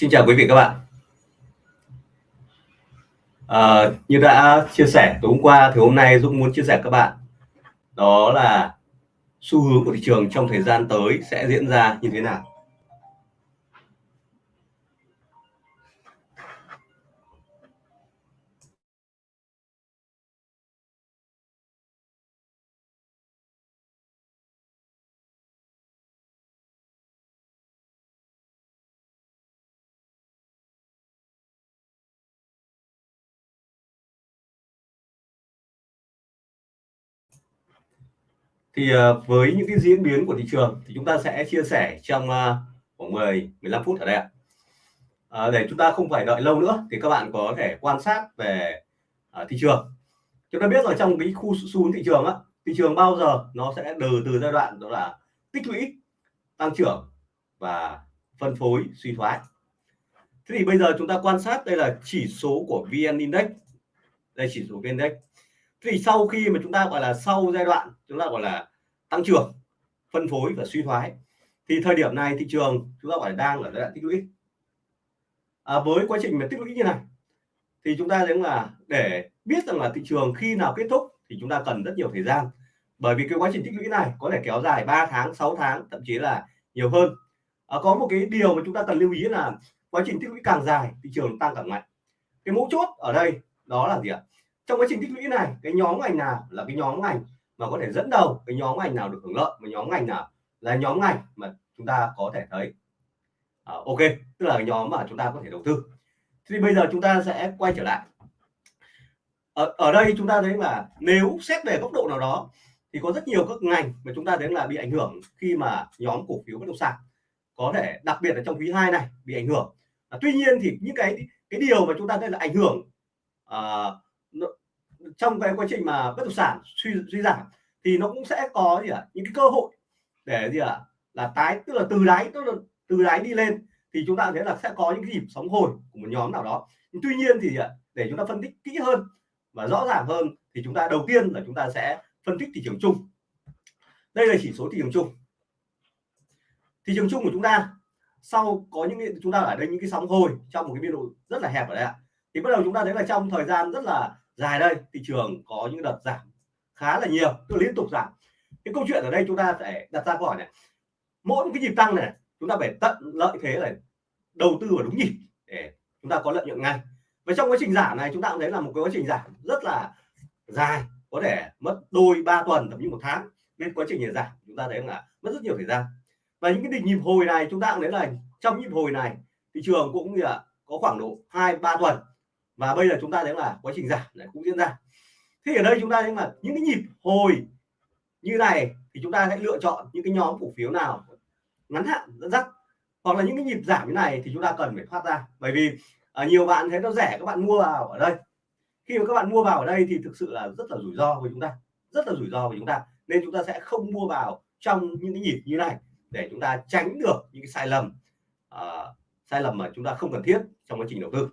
Xin chào quý vị các bạn. À, như đã chia sẻ tối hôm qua thì hôm nay Dũng muốn chia sẻ các bạn đó là xu hướng của thị trường trong thời gian tới sẽ diễn ra như thế nào. Thì ờ, với những cái diễn biến của thị trường thì chúng ta sẽ chia sẻ trong ờ, khoảng 10 15 phút ở đây ạ. À, để chúng ta không phải đợi lâu nữa thì các bạn có thể quan sát về à, thị trường. Chúng ta biết là trong cái khu xu hướng thị trường á thị trường bao giờ nó sẽ từ từ giai đoạn đó là tích lũy tăng trưởng và phân phối suy thoái. Thế thì bây giờ chúng ta quan sát đây là chỉ số của vn index. Đây chỉ số vn index thì sau khi mà chúng ta gọi là sau giai đoạn chúng ta gọi là tăng trưởng phân phối và suy thoái thì thời điểm này thị trường chúng ta phải đang ở giai đoạn tích lũy. À, với quá trình mà tích lũy như này thì chúng ta thấy là để biết rằng là thị trường khi nào kết thúc thì chúng ta cần rất nhiều thời gian. Bởi vì cái quá trình tích lũy này có thể kéo dài 3 tháng 6 tháng thậm chí là nhiều hơn. À, có một cái điều mà chúng ta cần lưu ý là quá trình tích lũy càng dài thị trường tăng càng mạnh. Cái mấu chốt ở đây đó là gì ạ? Trong quá trình tích lũy này cái nhóm ngành nào là cái nhóm ngành mà có thể dẫn đầu cái nhóm ngành nào được hưởng lợi và nhóm ngành nào là nhóm ngành mà chúng ta có thể thấy? À, ok tức là nhóm mà chúng ta có thể đầu tư. Thì bây giờ chúng ta sẽ quay trở lại. Ở, ở đây chúng ta thấy là nếu xét về góc độ nào đó thì có rất nhiều các ngành mà chúng ta thấy là bị ảnh hưởng khi mà nhóm cổ phiếu bất động sản có thể đặc biệt là trong quý 2 này bị ảnh hưởng. À, tuy nhiên thì những cái cái điều mà chúng ta thấy là ảnh hưởng à, trong cái quá trình mà bất động sản suy suy giảm thì nó cũng sẽ có gì ạ, những cái cơ hội để gì ạ, là tái, tức là từ đáy, tức là từ đáy đi lên thì chúng ta thấy là sẽ có những cái nhịp sóng hồi của một nhóm nào đó. Nhưng tuy nhiên thì để chúng ta phân tích kỹ hơn và rõ ràng hơn thì chúng ta, đầu tiên là chúng ta sẽ phân tích thị trường chung. Đây là chỉ số thị trường chung. Thị trường chung của chúng ta, sau có những chúng ta ở đây những cái sóng hồi trong một cái biên độ rất là hẹp ở đây ạ, thì bắt đầu chúng ta thấy là trong thời gian rất là dài đây, thị trường có những đợt giảm khá là nhiều cứ liên tục giảm. Cái câu chuyện ở đây chúng ta phải đặt ra câu hỏi này. Mỗi cái nhịp tăng này, chúng ta phải tận lợi thế này đầu tư vào đúng nhịp để chúng ta có lợi nhuận ngay. Và trong quá trình giảm này, chúng ta cũng thấy là một cái quá trình giảm rất là dài, có thể mất đôi, ba tuần, thậm chí một tháng. Nên quá trình giảm, chúng ta thấy là mất rất nhiều thời gian. Và những cái đỉnh nhịp hồi này, chúng ta cũng thấy là trong nhịp hồi này, thị trường cũng như là có khoảng độ hai, ba tuần và bây giờ chúng ta thấy là quá trình giảm lại cũng diễn ra. Thế ở đây chúng ta thấy là những cái nhịp hồi như này thì chúng ta hãy lựa chọn những cái nhóm cổ phiếu nào ngắn hạn dẫn dắt. Hoặc là những cái nhịp giảm như này thì chúng ta cần phải thoát ra. Bởi vì à, nhiều bạn thấy nó rẻ các bạn mua vào ở đây. Khi mà các bạn mua vào ở đây thì thực sự là rất là rủi ro với chúng ta. Rất là rủi ro với chúng ta. Nên chúng ta sẽ không mua vào trong những cái nhịp như này để chúng ta tránh được những cái sai lầm uh, sai lầm mà chúng ta không cần thiết trong quá trình đầu tư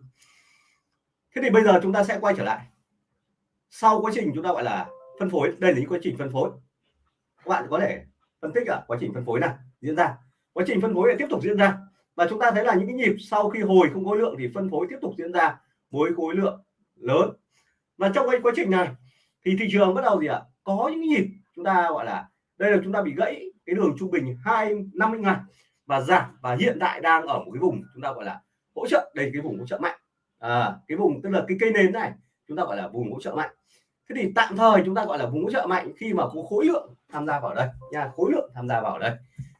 thế thì bây giờ chúng ta sẽ quay trở lại. Sau quá trình chúng ta gọi là phân phối, đây là những quá trình phân phối. Các bạn có thể phân tích ở quá trình phân phối này diễn ra. Quá trình phân phối tiếp tục diễn ra. Và chúng ta thấy là những cái nhịp sau khi hồi không khối lượng thì phân phối tiếp tục diễn ra với khối lượng lớn. Và trong cái quá trình này thì thị trường bắt đầu gì ạ? Có những nhịp chúng ta gọi là đây là chúng ta bị gãy cái đường trung bình hai năm mươi ngày và giảm, và hiện tại đang ở một cái vùng chúng ta gọi là hỗ trợ, đây cái vùng hỗ trợ mạnh à, cái vùng tức là cái cây nến này chúng ta gọi là vùng hỗ trợ mạnh. Thế thì tạm thời chúng ta gọi là vùng hỗ trợ mạnh khi mà có khối lượng tham gia vào đây nha khối lượng tham gia vào đây.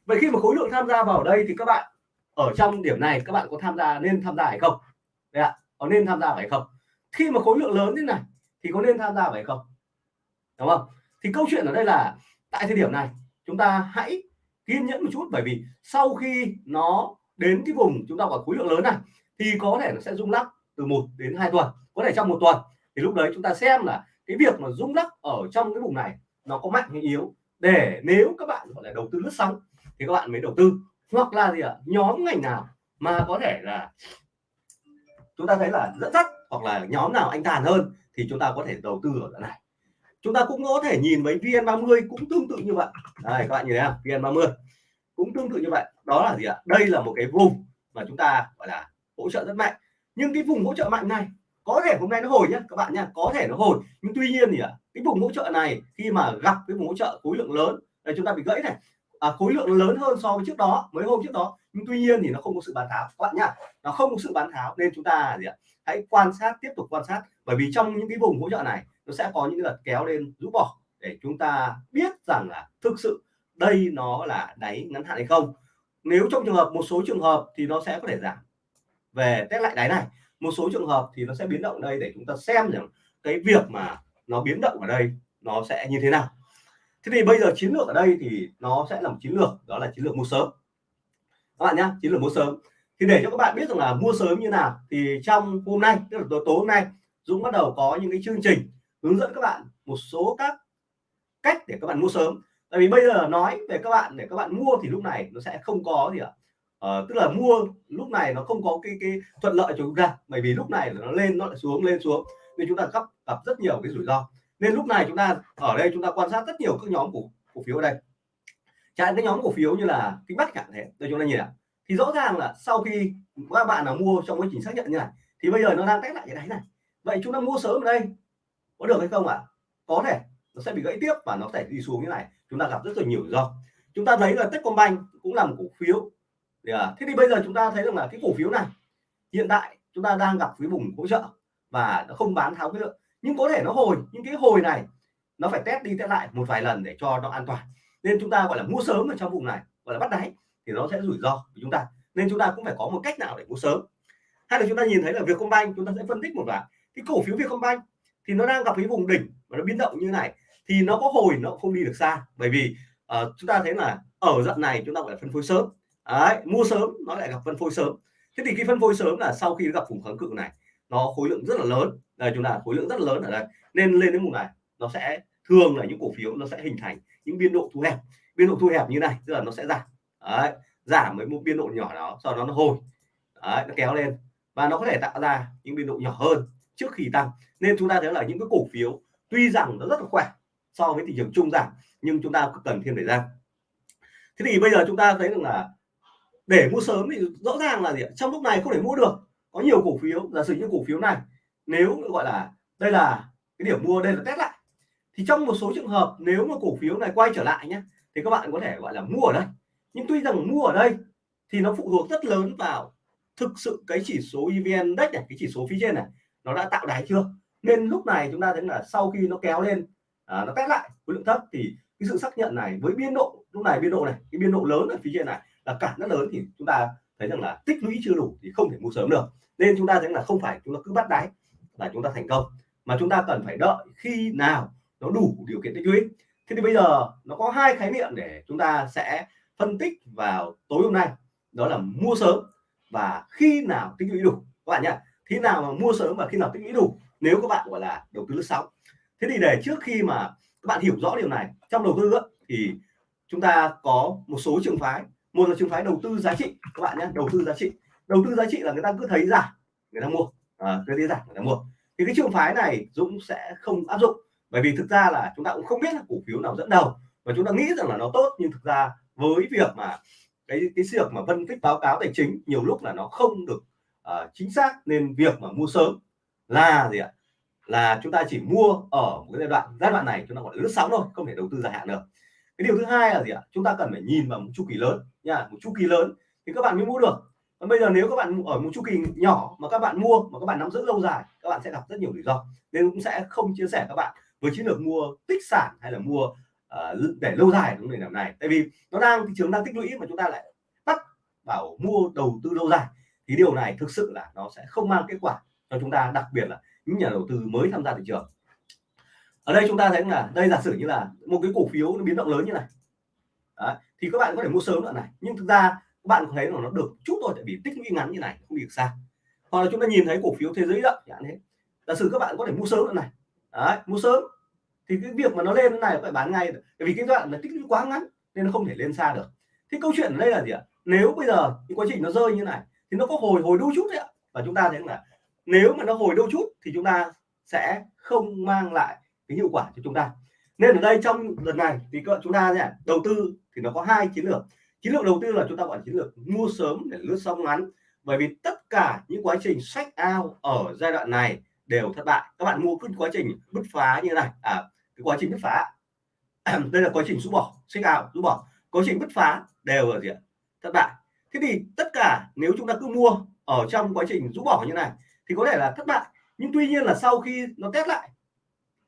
Vậy khi mà khối lượng tham gia vào đây thì các bạn ở trong điểm này các bạn có tham gia nên tham gia hay không? Đấy ạ có nên tham gia phải không? Khi mà khối lượng lớn thế này thì có nên tham gia phải không? Đúng không? Thì câu chuyện ở đây là tại thời điểm này chúng ta hãy kiên nhẫn một chút bởi vì sau khi nó đến cái vùng chúng ta gọi khối lượng lớn này thì có thể nó sẽ rung lắc từ 1 đến 2 tuần, có thể trong một tuần. Thì lúc đấy chúng ta xem là cái việc mà rung lắc ở trong cái vùng này nó có mạnh hay yếu để nếu các bạn gọi là đầu tư lướt sóng thì các bạn mới đầu tư. Hoặc là gì ạ? Nhóm ngành nào mà có thể là chúng ta thấy là dẫn dắt hoặc là nhóm nào anh tàn hơn thì chúng ta có thể đầu tư ở đoạn này. Chúng ta cũng có thể nhìn với VN30 cũng tương tự như vậy. Đây, các bạn nhìn thấy không? VN30 cũng tương tự như vậy. Đó là gì ạ? Đây là một cái vùng mà chúng ta gọi là hỗ trợ rất mạnh nhưng cái vùng hỗ trợ mạnh này có thể hôm nay nó hồi nhé các bạn nha có thể nó hồi. Nhưng tuy nhiên thì cái vùng hỗ trợ này khi mà gặp cái vùng hỗ trợ khối lượng lớn là chúng ta bị gãy này à, khối lượng lớn hơn so với trước đó mấy hôm trước đó. Nhưng tuy nhiên thì nó không có sự bán tháo các bạn nhá nó không có sự bán tháo nên chúng ta gì ạ hãy quan sát tiếp tục quan sát. Bởi vì trong những cái vùng hỗ trợ này nó sẽ có những đợt kéo lên rũ bỏ để chúng ta biết rằng là thực sự đây nó là đáy ngắn hạn hay không. Nếu trong trường hợp một số trường hợp thì nó sẽ có thể giảm về test lại đáy này, một số trường hợp thì nó sẽ biến động đây để chúng ta xem rằng cái việc mà nó biến động ở đây nó sẽ như thế nào. Thế thì bây giờ chiến lược ở đây thì nó sẽ là một chiến lược, đó là chiến lược mua sớm. Các bạn nhé chiến lược mua sớm. Thì để cho các bạn biết rằng là mua sớm như nào, thì trong hôm nay, tức là tối tối hôm nay, Dũng bắt đầu có những cái chương trình hướng dẫn các bạn một số các cách để các bạn mua sớm. Tại vì bây giờ nói về các bạn, để các bạn mua thì lúc này nó sẽ không có gì ạ. Ờ, tức là mua lúc này nó không có cái cái thuận lợi cho chúng ta, bởi vì lúc này nó lên, nó lại xuống, lên xuống. Nên chúng ta gặp gặp rất nhiều cái rủi ro. Nên lúc này chúng ta, ở đây chúng ta quan sát rất nhiều các nhóm cổ cổ phiếu ở đây. Chạy cái nhóm cổ phiếu như là kinh bắc chẳng thế đây chúng ta nhìn ạ thì rõ ràng là sau khi các bạn nào mua trong quá trình xác nhận như này, thì bây giờ nó đang test lại cái đáy này. Vậy chúng ta mua sớm ở đây, có được hay không ạ? À? có thể, nó sẽ bị gãy tiếp và nó sẽ đi xuống như này. Chúng ta gặp rất là nhiều rủi ro. Chúng ta thấy là Techcombank cũng là một cổ phiếu À, thế thì bây giờ chúng ta thấy rằng là cái cổ phiếu này hiện tại chúng ta đang gặp cái vùng hỗ trợ và nó không bán tháo cái lượng. Nhưng có thể nó hồi nhưng cái hồi này nó phải test đi test lại một vài lần để cho nó an toàn. Nên chúng ta gọi là mua sớm ở trong vùng này gọi là bắt đáy thì nó sẽ rủi ro của chúng ta. Nên chúng ta cũng phải có một cách nào để mua sớm. Hay là chúng ta nhìn thấy là Vietcombank chúng ta sẽ phân tích một vài cái cổ phiếu Vietcombank thì nó đang gặp cái vùng đỉnh và nó biến động như này thì nó có hồi nó không đi được xa. Bởi vì uh, chúng ta thấy là ở đoạn này chúng ta phải phân phối sớm. Đấy, mua sớm nó lại gặp phân phối sớm. Thế thì cái phân phối sớm là sau khi gặp vùng kháng cự này nó khối lượng rất là lớn. Đây chúng ta khối lượng rất là lớn ở đây. Nên lên đến vùng này nó sẽ thường là những cổ phiếu nó sẽ hình thành những biên độ thu hẹp. Biên độ thu hẹp như này tức là nó sẽ giảm. Đấy, giảm với một biên độ nhỏ đó sau đó nó hồi. Đấy, nó kéo lên. Và nó có thể tạo ra những biên độ nhỏ hơn trước khi tăng. Nên chúng ta thấy là những cái cổ phiếu tuy rằng nó rất là khỏe so với thị trường chung giảm nhưng chúng ta cần thêm thời gian. Thế thì bây giờ chúng ta thấy rằng là để mua sớm thì rõ ràng là gì trong lúc này không thể mua được. Có nhiều cổ phiếu giả sử như cổ phiếu này nếu gọi là đây là cái điểm mua đây là test lại. Thì trong một số trường hợp nếu mà cổ phiếu này quay trở lại nhé thì các bạn có thể gọi là mua ở đây. Nhưng tuy rằng mua ở đây thì nó phụ thuộc rất lớn vào thực sự cái chỉ số EVN Index này cái chỉ số phía trên này nó đã tạo đáy chưa? Nên lúc này chúng ta thấy là sau khi nó kéo lên à, nó test lại khối lượng thấp thì cái sự xác nhận này với biên độ lúc này biên độ này cái biên độ lớn ở phía trên này là cản rất lớn thì chúng ta thấy rằng là tích lũy chưa đủ thì không thể mua sớm được. Nên chúng ta thấy là không phải chúng ta cứ bắt đáy là chúng ta thành công. Mà chúng ta cần phải đợi khi nào nó đủ điều kiện tích lũy. Thế thì bây giờ nó có hai khái niệm để chúng ta sẽ phân tích vào tối hôm nay. Đó là mua sớm và khi nào tích lũy đủ. Các bạn nhé Thế nào mà mua sớm và khi nào tích lũy đủ, nếu các bạn, gọi là, đầu tư lướt sóng. Thế thì để trước khi mà các bạn hiểu rõ điều này, trong đầu tư thì chúng ta có một số trường phái một là trường phái đầu tư giá trị các bạn nhé đầu tư giá trị. Đầu tư giá trị là người ta cứ thấy giảm người ta mua. À, cứ thấy giảm người ta mua. Thì cái trường phái này Dũng sẽ không áp dụng bởi vì thực ra là chúng ta cũng không biết là cổ phiếu nào dẫn đầu và chúng ta nghĩ rằng là nó tốt nhưng thực ra với việc mà cái cái việc mà phân tích báo cáo tài chính nhiều lúc là nó không được uh, chính xác nên việc mà mua sớm là gì ạ? Là chúng ta chỉ mua ở một cái giai đoạn giai đoạn này chúng ta gọi là lướt sóng thôi không thể đầu tư dài hạn được cái điều thứ hai là gì ạ? Chúng ta cần phải nhìn vào một chu kỳ lớn nha một chu kỳ lớn thì các bạn mới mua được. Còn bây giờ nếu các bạn ở một chu kỳ nhỏ mà các bạn mua mà các bạn nắm giữ lâu dài các bạn sẽ gặp rất nhiều rủi ro. Nên cũng sẽ không chia sẻ các bạn với chiến lược mua tích sản hay là mua uh, để lâu dài đúng nền tảng này. Tại vì nó đang thị trường đang tích lũy mà chúng ta lại bắt bảo mua đầu tư lâu dài. Thì điều này thực sự là nó sẽ không mang kết quả cho chúng ta đặc biệt là những nhà đầu tư mới tham gia thị trường ở đây chúng ta thấy là đây giả sử như là một cái cổ phiếu nó biến động lớn như này. Đấy, thì các bạn có thể mua sớm đoạn này. Nhưng thực ra các bạn thấy là nó được chút thôi tại vì tích lũy ngắn như này không được xa. Hoặc là chúng ta nhìn thấy cổ phiếu thế giới động chẳng thế. Giả sử các bạn có thể mua sớm đoạn này. Đấy, mua sớm. Thì cái việc mà nó lên thế này phải bán ngay. Bởi vì cái đoạn là tích lũy quá ngắn nên nó không thể lên xa được. Thế câu chuyện ở đây là gì ạ? Nếu bây giờ cái quá trình nó rơi như này thì nó có hồi hồi đôi chút đấy ạ. Và chúng ta thấy là nếu mà nó hồi đôi chút thì chúng ta sẽ không mang lại cái hiệu quả cho chúng ta. Nên ở đây trong lần này thì các chúng ta nhé, đầu tư thì nó có hai chiến lược. Chiến lược đầu tư là chúng ta gọi là chiến lược mua sớm để lướt sóng ngắn. Bởi vì tất cả những quá trình sách ao ở giai đoạn này đều thất bại. Các bạn mua cứ quá trình bứt phá như thế này. À cái quá trình bứt phá. Đây là quá trình rũ bỏ sách ao rũ bỏ. Quá trình bứt phá đều là gì ạ? Thất bại. Thế thì tất cả nếu chúng ta cứ mua ở trong quá trình rũ bỏ như này thì có thể là thất bại. Nhưng tuy nhiên là sau khi nó test lại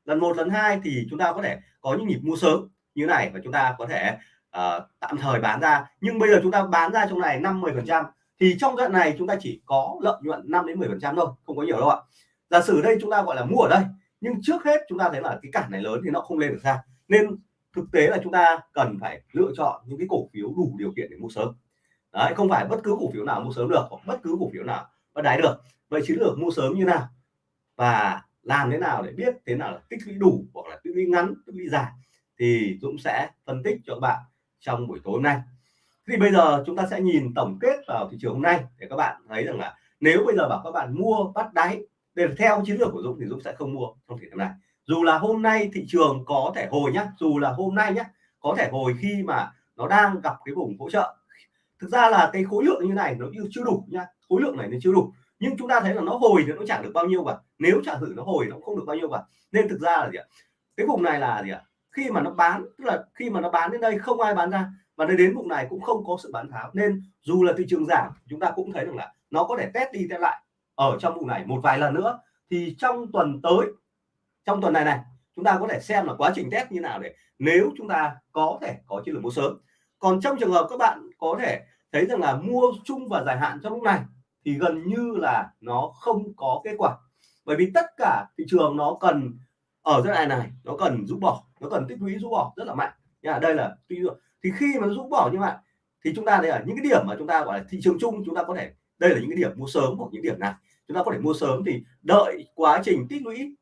lần một lần hai thì chúng ta có thể có những nhịp mua sớm như này và chúng ta có thể uh, tạm thời bán ra. Nhưng bây giờ chúng ta bán ra trong này 5 10 phần trăm thì trong đoạn này chúng ta chỉ có lợi nhuận 5 đến 10 phần trăm thôi không có nhiều đâu ạ. Giả sử đây chúng ta gọi là mua ở đây nhưng trước hết chúng ta thấy là cái cản này lớn thì nó không lên được ra. Nên thực tế là chúng ta cần phải lựa chọn những cái cổ phiếu đủ điều kiện để mua sớm. Đấy không phải bất cứ cổ phiếu nào mua sớm được hoặc bất cứ cổ phiếu nào bắt đáy được. Vậy chiến lược mua sớm như nào? Và làm thế nào để biết thế nào là tích lũy đủ hoặc là tích lũy ngắn, tích lũy dài thì Dũng sẽ phân tích cho các bạn trong buổi tối hôm nay. Thì bây giờ chúng ta sẽ nhìn tổng kết vào thị trường hôm nay để các bạn thấy rằng là nếu bây giờ bảo các bạn mua bắt đáy để theo chiến lược của Dũng thì Dũng sẽ không mua trong thị trường này. Dù là hôm nay thị trường có thể hồi nhá, dù là hôm nay nhá, có thể hồi khi mà nó đang gặp cái vùng hỗ trợ. Thực ra là cái khối lượng như này nó chưa đủ nhá, khối lượng này nó chưa đủ nhưng chúng ta thấy là nó hồi thì nó chẳng được bao nhiêu cả nếu trả thử nó hồi nó không được bao nhiêu cả nên thực ra là gì ạ? Cái vùng này là gì ạ? Khi mà nó bán, tức là khi mà nó bán đến đây, không ai bán ra. Và đến vùng này cũng không có sự bán tháo. Nên dù là thị trường giảm, chúng ta cũng thấy được là nó có thể test đi test lại ở trong vùng này một vài lần nữa. Thì trong tuần tới, trong tuần này này, chúng ta có thể xem là quá trình test như nào để nếu chúng ta có thể có chiến lược mua sớm. Còn trong trường hợp các bạn có thể thấy rằng là mua chung và dài hạn trong lúc này thì gần như là nó không có kết quả. Bởi vì tất cả thị trường nó cần ở giai đoạn này nó cần rút bỏ nó cần tích lũy rút bỏ rất là mạnh. Nha đây là tuy thì khi mà rút bỏ như vậy thì chúng ta đây là những cái điểm mà chúng ta gọi là thị trường chung chúng ta có thể đây là những cái điểm mua sớm hoặc những điểm này. Chúng ta có thể mua sớm thì đợi quá trình tích lũy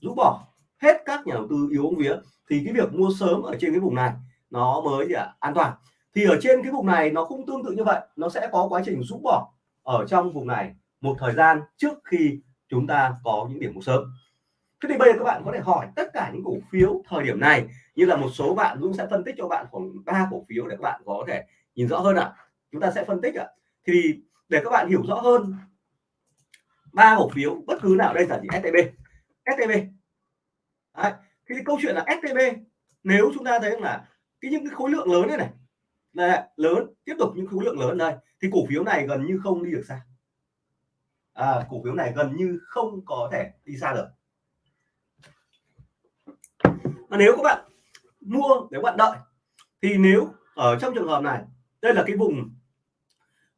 rút bỏ hết các nhà đầu tư yếu vía thì cái việc mua sớm ở trên cái vùng này nó mới gì à, an toàn. Thì ở trên cái vùng này nó cũng tương tự như vậy nó sẽ có quá trình rút bỏ ở trong vùng này một thời gian trước khi chúng ta có những điểm mua sớm thế thì bây giờ các bạn có thể hỏi tất cả những cổ phiếu thời điểm này, như là một số bạn Dũng sẽ phân tích cho bạn khoảng ba cổ phiếu để các bạn có thể nhìn rõ hơn ạ à. chúng ta sẽ phân tích ạ à. thì để các bạn hiểu rõ hơn, ba cổ phiếu bất cứ nào, đây là gì STB STB Đấy. thì câu chuyện là STB nếu chúng ta thấy là cái những cái khối lượng lớn này này là lớn. Tiếp tục những khối lượng lớn đây. Thì cổ phiếu này gần như không đi được xa. À, cổ phiếu này gần như không có thể đi xa được. Mà nếu các bạn mua nếu bạn đợi thì nếu ở trong trường hợp này đây là cái vùng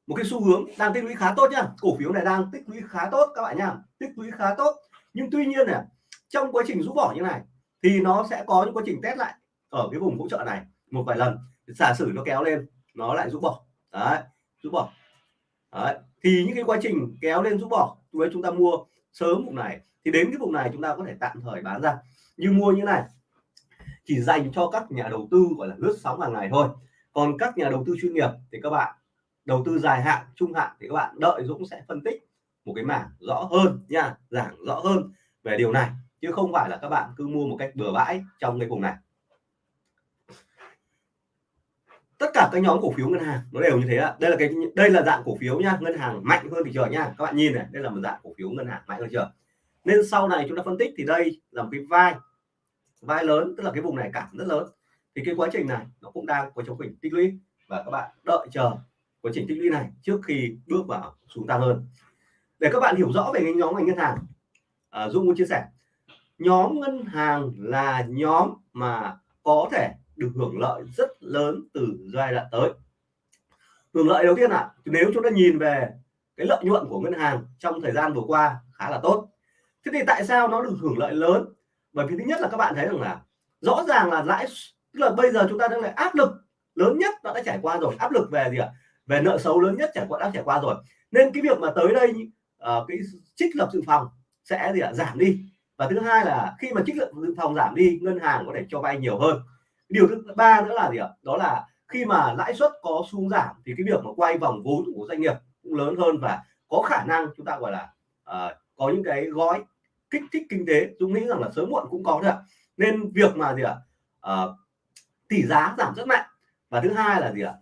một cái xu hướng đang tích lũy khá tốt nhá. Cổ phiếu này đang tích lũy khá tốt các bạn nhá. Tích lũy khá tốt. Nhưng tuy nhiên này trong quá trình rút bỏ như này thì nó sẽ có những quá trình test lại ở cái vùng hỗ trợ này một vài lần giả sử nó kéo lên, nó lại rũ bỏ. Đấy, rũ bỏ. Đấy. thì những cái quá trình kéo lên rũ bỏ với chúng ta mua sớm vùng này, thì đến cái vùng này chúng ta có thể tạm thời bán ra. Như mua như này, chỉ dành cho các nhà đầu tư, gọi là lướt sóng hàng ngày thôi. Còn các nhà đầu tư chuyên nghiệp thì các bạn, đầu tư dài hạn, trung hạn thì các bạn đợi Dũng sẽ phân tích một cái mảng rõ hơn nha, giảng rõ hơn về điều này. Chứ không phải là các bạn cứ mua một cách bừa bãi trong cái vùng này tất cả các nhóm cổ phiếu ngân hàng nó đều như thế ạ. Đây là cái đây là dạng cổ phiếu nha ngân hàng mạnh hơn thị trường nha. Các bạn nhìn này đây là một dạng cổ phiếu ngân hàng mạnh hơn thị trường. Nên sau này chúng ta phân tích thì đây là một cái vai vai lớn tức là cái vùng này cảm rất lớn. Thì cái quá trình này nó cũng đang có trong trình tích lũy và các bạn đợi chờ quá trình tích lũy này trước khi bước vào xuống tăng hơn. Để các bạn hiểu rõ về cái nhóm ngành ngân hàng à, Dung muốn chia sẻ. Nhóm ngân hàng là nhóm mà có thể được hưởng lợi rất lớn từ giai đoạn tới. Hưởng lợi đầu tiên là nếu chúng ta nhìn về cái lợi nhuận của ngân hàng trong thời gian vừa qua khá là tốt. Thế thì tại sao nó được hưởng lợi lớn? Bởi vì thứ nhất là các bạn thấy rằng là rõ ràng là lãi tức là bây giờ chúng ta đang lại áp lực lớn nhất nó đã trải qua rồi. Áp lực về gì ạ? Về nợ xấu lớn nhất trải qua đã trải qua rồi. Nên cái việc mà tới đây uh, cái trích lập dự phòng sẽ gì ạ? Giảm đi. Và thứ hai là khi mà trích lập dự phòng giảm đi ngân hàng có thể cho vay nhiều hơn điều thứ ba nữa là gì ạ? Đó là khi mà lãi suất có xuống giảm thì cái việc mà quay vòng vốn của doanh nghiệp cũng lớn hơn và có khả năng chúng ta gọi là uh, có những cái gói kích thích kinh tế. Chúng nghĩ rằng là sớm muộn cũng có thôi ạ. Nên việc mà gì ạ? Uh, tỷ giá giảm rất mạnh. Và thứ hai là gì ạ?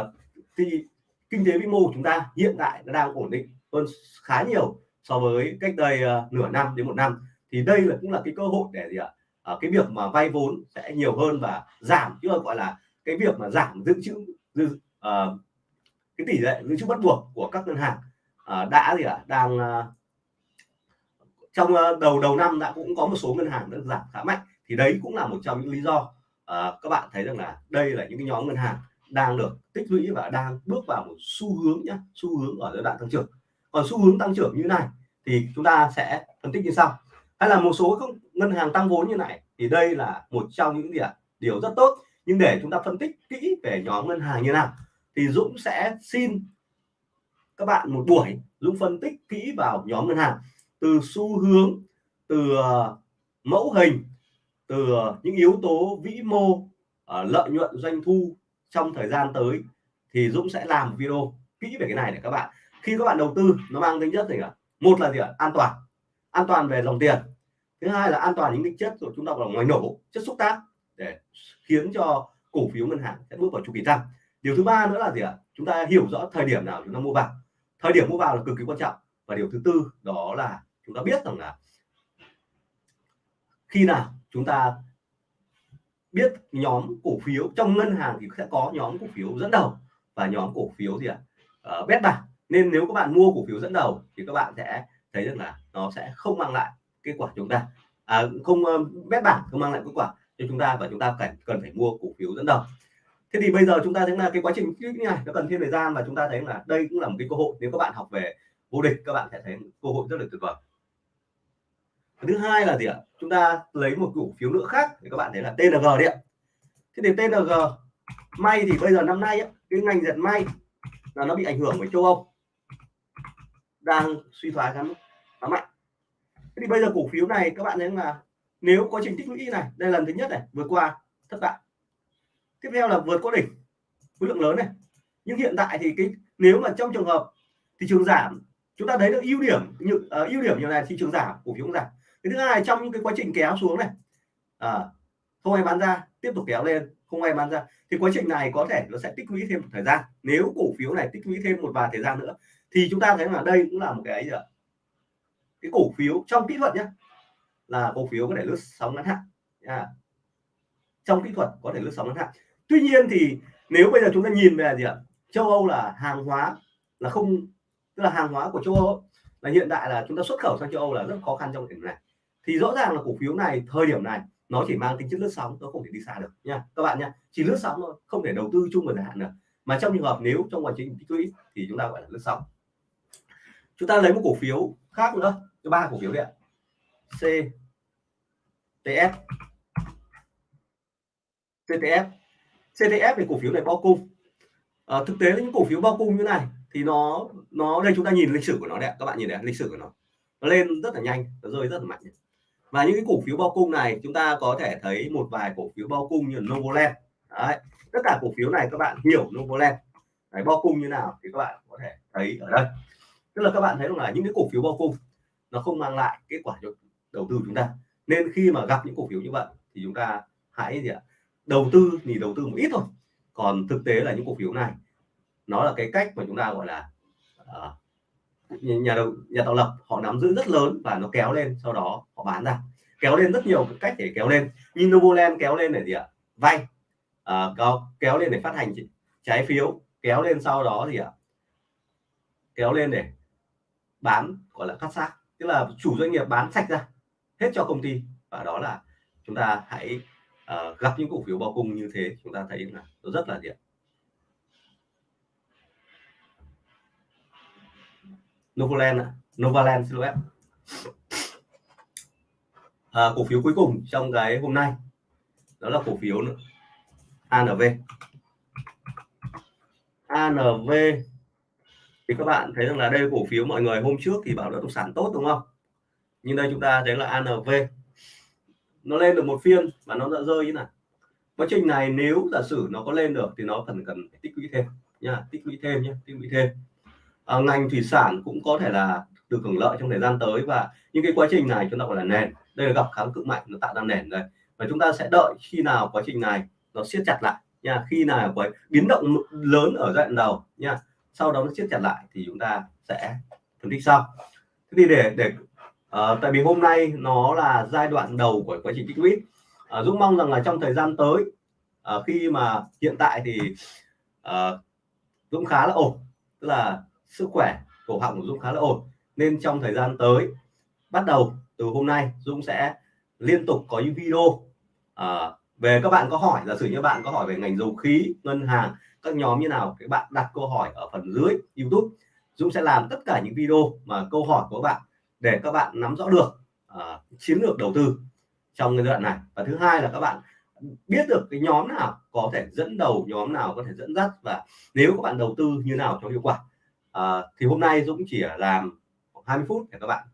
Uh, thì kinh tế vĩ mô của chúng ta hiện tại nó đang ổn định hơn khá nhiều so với cách đây uh, nửa năm đến một năm. Thì đây là cũng là cái cơ hội để gì ạ? À, cái việc mà vay vốn sẽ nhiều hơn và giảm chứ gọi là cái việc mà giảm dự trữ dự, uh, cái tỷ lệ dự trữ bắt buộc của các ngân hàng. Uh, đã gì ạ à, đang uh, trong uh, đầu đầu năm đã cũng có một số ngân hàng đã giảm khá mạnh. Thì đấy cũng là một trong những lý do uh, các bạn thấy rằng là đây là những cái nhóm ngân hàng đang được tích lũy và đang bước vào một xu hướng nhé xu hướng ở giai đoạn tăng trưởng. Còn xu hướng tăng trưởng như này thì chúng ta sẽ phân tích như sau hay là một số các ngân hàng tăng vốn như này, thì đây là một trong những điểm điều rất tốt. Nhưng để chúng ta phân tích kỹ về nhóm ngân hàng như nào, thì Dũng sẽ xin các bạn một buổi Dũng phân tích kỹ vào nhóm ngân hàng. Từ xu hướng, từ ờ, mẫu hình, từ ờ, những yếu tố vĩ mô ờ, lợi nhuận, doanh thu trong thời gian tới, thì Dũng sẽ làm một video kỹ về cái này để các bạn, khi các bạn đầu tư, nó mang tính chất gì cả một là gì ạ? An toàn. An toàn về dòng tiền thứ hai là an toàn những định chất rồi chúng ta vào ngoài nổ chất xúc tác để khiến cho cổ phiếu ngân hàng sẽ bước vào chu kỳ tăng. Điều thứ ba nữa là gì ạ? Chúng ta hiểu rõ thời điểm nào chúng ta mua vào. Thời điểm mua vào là cực kỳ quan trọng. Và điều thứ tư đó là chúng ta biết rằng là khi nào chúng ta biết nhóm cổ phiếu trong ngân hàng thì sẽ có nhóm cổ phiếu dẫn đầu và nhóm cổ phiếu gì ạ? À? uh, bét bạc nên nếu các bạn mua cổ phiếu dẫn đầu thì các bạn sẽ thấy rằng là nó sẽ không mang lại kết quả chúng ta. À, không ờ, bét bảng không mang lại kết quả cho chúng ta và chúng ta cần cần phải mua cổ phiếu dẫn đầu. Thế thì bây giờ chúng ta thấy là cái quá trình như này nó cần thêm thời gian và chúng ta thấy là đây cũng là một cái cơ hội. Nếu các bạn học về vô địch các bạn sẽ thấy cơ hội rất là tuyệt vời. Thứ hai là gì ạ? Chúng ta lấy một cổ phiếu nữa khác thì các bạn thấy là TNG đi ạ. Thế thì TNG may thì bây giờ năm nay ấy, cái ngành dệt may là nó bị ảnh hưởng bởi châu Âu. Đang suy thoái khá mạnh thế thì bây giờ cổ phiếu này các bạn thấy là nếu quá trình tích lũy này đây là lần thứ nhất này vừa qua thất bại. Tiếp theo là vượt qua đỉnh khối lượng lớn này. Nhưng hiện tại thì cái nếu mà trong trường hợp thị trường giảm chúng ta thấy được ưu điểm như uh, ưu điểm như này thị trường giảm cổ phiếu cũng giảm. Cái thứ hai trong những cái quá trình kéo xuống này à, không ai bán ra tiếp tục kéo lên không ai bán ra. Thì quá trình này có thể nó sẽ tích lũy thêm một thời gian. Nếu cổ phiếu này tích lũy thêm một vài thời gian nữa thì chúng ta thấy là đây cũng là một cái gì ạ? Cái cổ phiếu trong kỹ thuật nhé là cổ phiếu có thể lướt sóng ngắn hạn à, trong kỹ thuật có thể lướt sóng ngắn hạn. Tuy nhiên thì nếu bây giờ chúng ta nhìn về gì ạ? Châu Âu là hàng hóa là không tức là hàng hóa của châu Âu là hiện tại là chúng ta xuất khẩu sang châu Âu là rất khó khăn trong thời điểm này. Thì rõ ràng là cổ phiếu này thời điểm này nó chỉ mang tính chất lướt sóng nó không thể đi xa được nha. Các bạn nha chỉ lướt sóng thôi không thể đầu tư chung vào dài hạn được. Mà trong trường hợp nếu trong quá trình tích lũy thì chúng ta gọi là lướt sóng. Chúng ta lấy một cổ phiếu khác nữa cho ba cổ phiếu đấy ạ. C TF CTF CTF thì cổ phiếu này bao cung. À, thực tế những cổ phiếu bao cung như này thì nó nó đây chúng ta nhìn lịch sử của nó đấy các bạn nhìn đấy lịch sử của nó. Nó lên rất là nhanh nó rơi rất là mạnh. Và những cái cổ phiếu bao cung này chúng ta có thể thấy một vài cổ phiếu bao cung như Novoland. Đấy tất cả cổ phiếu này các bạn hiểu Novoland. Đấy, bao cung như nào thì các bạn có thể thấy ở đây. Tức là các bạn thấy là những cái cổ phiếu bao cung nó không mang lại kết quả cho đầu tư chúng ta. Nên khi mà gặp những cổ phiếu như vậy thì chúng ta hãy gì ạ? Đầu tư thì đầu tư một ít thôi. Còn thực tế là những cổ phiếu này nó là cái cách mà chúng ta gọi là uh, nhà đầu nhà tạo lập họ nắm giữ rất lớn và nó kéo lên sau đó họ bán ra. Kéo lên rất nhiều cách để kéo lên. Như Novoland kéo lên để gì ạ? Vay. Uh, kéo lên để phát hành trái phiếu kéo lên sau đó gì ạ kéo lên để bán gọi là cắt xác tức là chủ doanh nghiệp bán sạch ra hết cho công ty. Và đó là chúng ta hãy uh, gặp những cổ phiếu bao cung như thế chúng ta thấy là nó rất là gì Novaland Novaland xin lỗi em à, ờ, cổ phiếu cuối cùng trong cái hôm nay đó là cổ phiếu nữa. ANV ANV thì các bạn thấy rằng là đây cổ phiếu mọi người hôm trước thì bảo là động sản tốt đúng không? Nhưng đây chúng ta thấy là ANV nó lên được một phiên và nó đã rơi như này quá trình này nếu giả sử nó có lên được thì nó cần cần tích lũy thêm nha tích lũy thêm nhé tích lũy thêm. À, ngành thủy sản cũng có thể là được hưởng lợi trong thời gian tới và những cái quá trình này chúng ta gọi là nền. Đây là gặp kháng cự mạnh nó tạo ra nền đây. Và chúng ta sẽ đợi khi nào quá trình này nó siết chặt lại nha khi nào có biến động lớn ở giai đoạn đầu nha sau đó nó siết chặt lại thì chúng ta sẽ phân tích sau. Thế thì để để uh, tại vì hôm nay nó là giai đoạn đầu của quá trình tích lũy. Uh, Dũng mong rằng là trong thời gian tới uh, khi mà hiện tại thì uh, Dũng khá là ổn tức là sức khỏe cổ họng của Dũng khá là ổn. Nên trong thời gian tới bắt đầu từ hôm nay Dũng sẽ liên tục có những video uh, về các bạn có hỏi giả sử như bạn có hỏi về ngành dầu khí ngân hàng các nhóm như nào các bạn đặt câu hỏi ở phần dưới YouTube Dũng sẽ làm tất cả những video mà câu hỏi của các bạn để các bạn nắm rõ được uh, chiến lược đầu tư trong giai đoạn này. Và thứ hai là các bạn biết được cái nhóm nào có thể dẫn đầu nhóm nào có thể dẫn dắt và nếu các bạn đầu tư như nào cho hiệu quả. Uh, thì hôm nay Dũng chỉ làm 20 phút để các bạn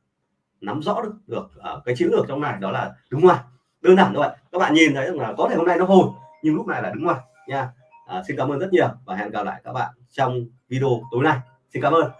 nắm rõ được được uh, cái chiến lược trong này đó là đúng ngoài. Đơn giản thôi các bạn nhìn thấy rằng là có thể hôm nay nó hồi nhưng lúc này là đúng ngoài nha à, xin cảm ơn rất nhiều và hẹn gặp lại các bạn trong video tối nay. Xin cảm ơn.